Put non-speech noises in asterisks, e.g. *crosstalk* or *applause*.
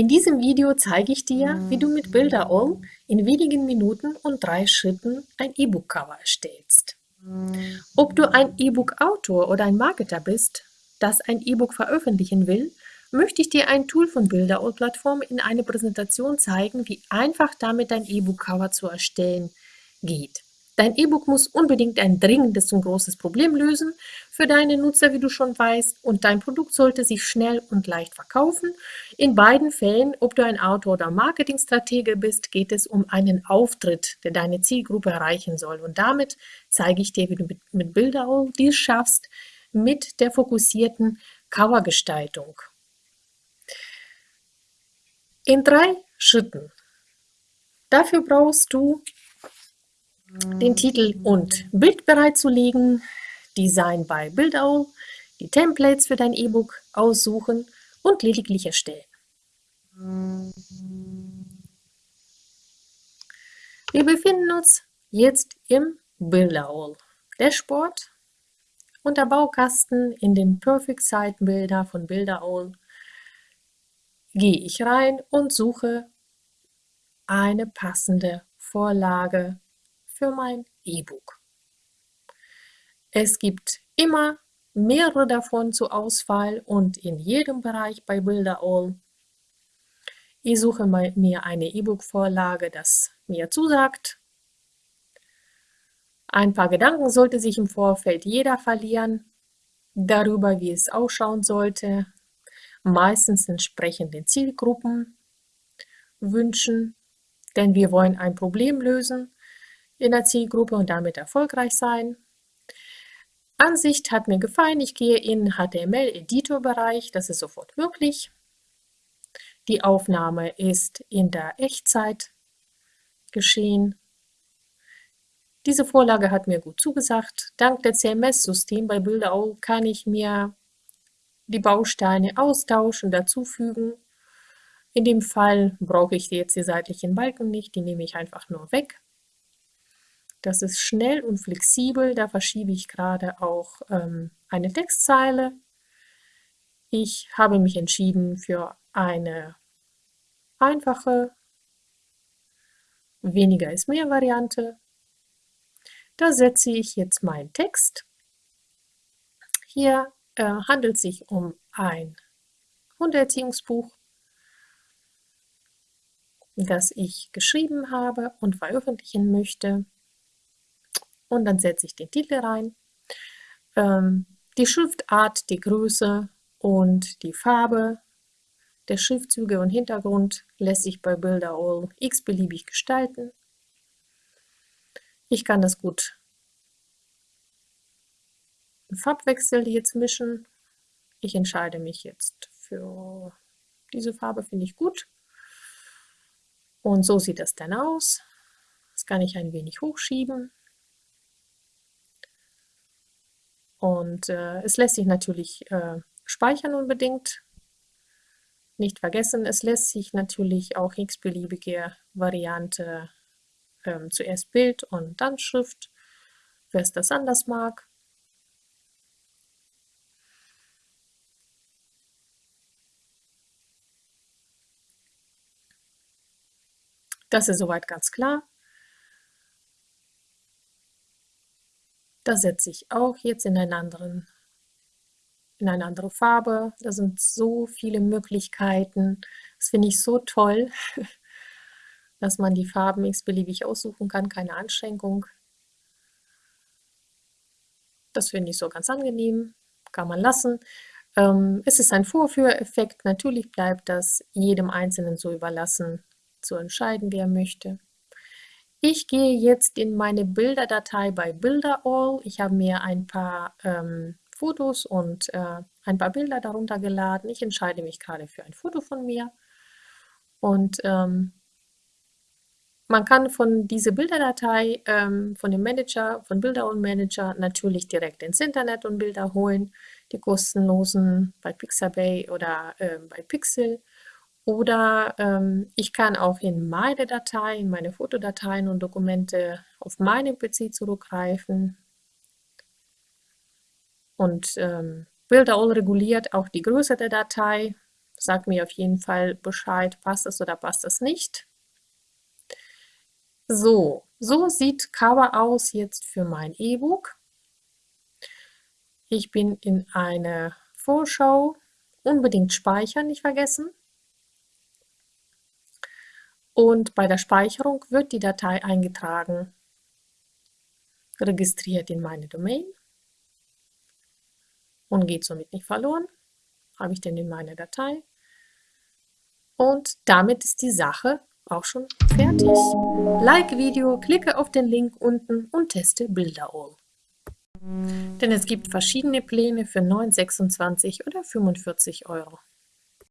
In diesem Video zeige ich dir, wie du mit Builderall in wenigen Minuten und drei Schritten ein E-Book-Cover erstellst. Ob du ein E-Book-Autor oder ein Marketer bist, das ein E-Book veröffentlichen will, möchte ich dir ein Tool von Builderall-Plattform in einer Präsentation zeigen, wie einfach damit dein E-Book-Cover zu erstellen geht. Dein E-Book muss unbedingt ein dringendes und großes Problem lösen für deine Nutzer, wie du schon weißt, und dein Produkt sollte sich schnell und leicht verkaufen. In beiden Fällen, ob du ein Autor oder Marketingstratege bist, geht es um einen Auftritt, der deine Zielgruppe erreichen soll. Und damit zeige ich dir, wie du mit, mit Bilderroll dies schaffst, mit der fokussierten Covergestaltung. In drei Schritten. Dafür brauchst du den Titel und Bild bereitzulegen, Design bei Buildowl, die Templates für dein E-Book aussuchen und lediglich erstellen. Wir befinden uns jetzt im Buildowl Dashboard unter Baukasten in den Perfect Site Builder von Buildowl gehe ich rein und suche eine passende Vorlage für mein E-Book. Es gibt immer mehrere davon zur Auswahl und in jedem Bereich bei Builderall. Ich suche mir eine E-Book-Vorlage, das mir zusagt. Ein paar Gedanken sollte sich im Vorfeld jeder verlieren, darüber, wie es ausschauen sollte, meistens entsprechend den Zielgruppen, Wünschen, denn wir wollen ein Problem lösen in der Zielgruppe und damit erfolgreich sein. Ansicht hat mir gefallen. Ich gehe in HTML-Editor-Bereich. Das ist sofort möglich. Die Aufnahme ist in der Echtzeit geschehen. Diese Vorlage hat mir gut zugesagt. Dank der CMS-System bei Bilderau kann ich mir die Bausteine austauschen, dazufügen. In dem Fall brauche ich jetzt die seitlichen Balken nicht, die nehme ich einfach nur weg. Das ist schnell und flexibel, da verschiebe ich gerade auch ähm, eine Textzeile. Ich habe mich entschieden für eine einfache weniger ist mehr Variante. Da setze ich jetzt meinen Text. Hier äh, handelt es sich um ein Hundeerziehungsbuch, das ich geschrieben habe und veröffentlichen möchte und dann setze ich den Titel rein. Ähm, die Schriftart, die Größe und die Farbe der Schriftzüge und Hintergrund lässt sich bei Builderall x-beliebig gestalten. Ich kann das gut im Farbwechsel jetzt mischen. Ich entscheide mich jetzt für diese Farbe, finde ich gut. Und so sieht das dann aus. Das kann ich ein wenig hochschieben. Und äh, es lässt sich natürlich äh, speichern unbedingt. Nicht vergessen, es lässt sich natürlich auch x-beliebige Variante ähm, zuerst Bild und dann Schrift, wer es das anders mag. Das ist soweit ganz klar. Da setze ich auch jetzt in, einen anderen, in eine andere Farbe. Da sind so viele Möglichkeiten. Das finde ich so toll, *laughs* dass man die Farben x-beliebig aussuchen kann, keine Anschränkung. Das finde ich so ganz angenehm, kann man lassen. Ähm, es ist ein Vorführeffekt, natürlich bleibt das jedem Einzelnen so überlassen, zu entscheiden, wie er möchte. Ich gehe jetzt in meine Bilderdatei bei Bilderall. Ich habe mir ein paar ähm, Fotos und äh, ein paar Bilder darunter geladen. Ich entscheide mich gerade für ein Foto von mir. Und ähm, man kann von dieser Bilderdatei, ähm, von dem Manager, von Bilderall Manager natürlich direkt ins Internet und Bilder holen. Die kostenlosen bei Pixabay oder äh, bei Pixel. Oder ähm, ich kann auch in meine Dateien, meine Fotodateien und Dokumente auf meinem PC zurückgreifen. Und ähm, Builderall reguliert auch die Größe der Datei. Sag mir auf jeden Fall Bescheid, passt es oder passt es nicht. So, so sieht Cover aus jetzt für mein E-Book. Ich bin in eine Vorschau. Unbedingt speichern, nicht vergessen. Und bei der Speicherung wird die Datei eingetragen, registriert in meine Domain und geht somit nicht verloren. Habe ich denn in meine Datei. Und damit ist die Sache auch schon fertig. Like Video, klicke auf den Link unten und teste Bilder All. Denn es gibt verschiedene Pläne für 9,26 oder 45 Euro.